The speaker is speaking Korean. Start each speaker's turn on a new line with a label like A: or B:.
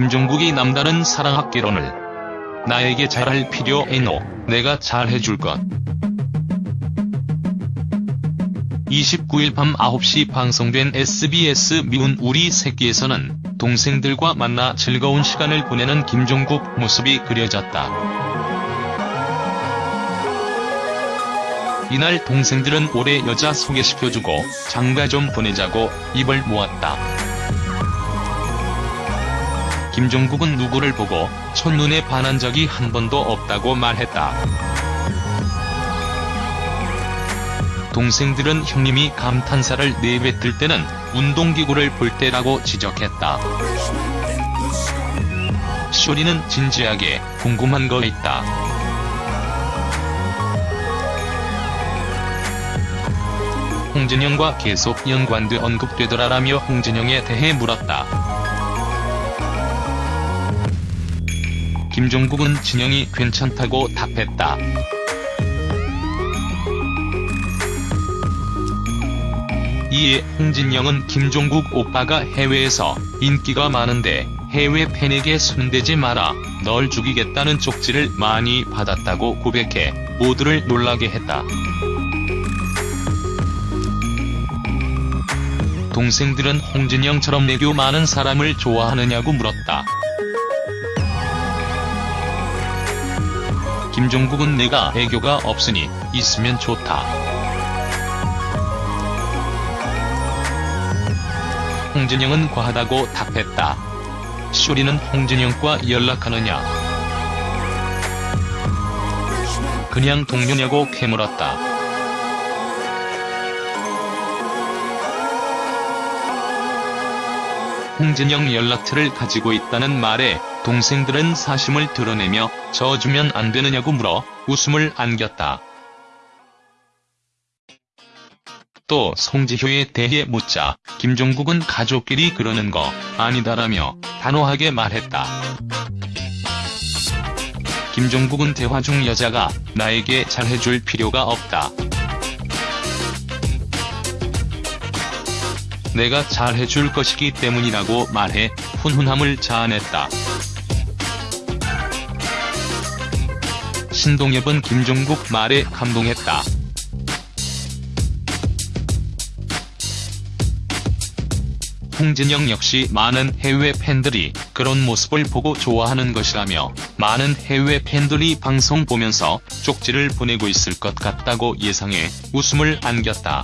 A: 김종국이 남다른 사랑학개론을 나에게 잘할 필요 에노 내가 잘해줄 것 29일 밤 9시 방송된 SBS 미운 우리 새끼에서는 동생들과 만나 즐거운 시간을 보내는 김종국 모습이 그려졌다. 이날 동생들은 올해 여자 소개시켜주고 장가 좀 보내자고 입을 모았다. 김종국은 누구를 보고 첫눈에 반한 적이 한 번도 없다고 말했다. 동생들은 형님이 감탄사를 내뱉을 때는 운동기구를 볼 때라고 지적했다. 쇼리는 진지하게 궁금한 거 있다. 홍진영과 계속 연관돼 언급되더라라며 홍진영에 대해 물었다. 김종국은 진영이 괜찮다고 답했다. 이에 홍진영은 김종국 오빠가 해외에서 인기가 많은데 해외 팬에게 손대지 마라, 널 죽이겠다는 쪽지를 많이 받았다고 고백해 모두를 놀라게 했다. 동생들은 홍진영처럼 내교 많은 사람을 좋아하느냐고 물었다. 김종국은 내가 애교가 없으니 있으면 좋다. 홍진영은 과하다고 답했다. 쇼리는 홍진영과 연락하느냐? 그냥 동료냐고 캐물었다. 홍진영 연락처를 가지고 있다는 말에 동생들은 사심을 드러내며 져주면 안 되느냐고 물어 웃음을 안겼다. 또 송지효에 대해 묻자 김종국은 가족끼리 그러는 거 아니다라며 단호하게 말했다. 김종국은 대화 중 여자가 나에게 잘해줄 필요가 없다. 내가 잘해줄 것이기 때문이라고 말해 훈훈함을 자아냈다. 신동엽은 김종국 말에 감동했다. 홍진영 역시 많은 해외 팬들이 그런 모습을 보고 좋아하는 것이라며 많은 해외 팬들이 방송 보면서 쪽지를 보내고 있을 것 같다고 예상해 웃음을 안겼다.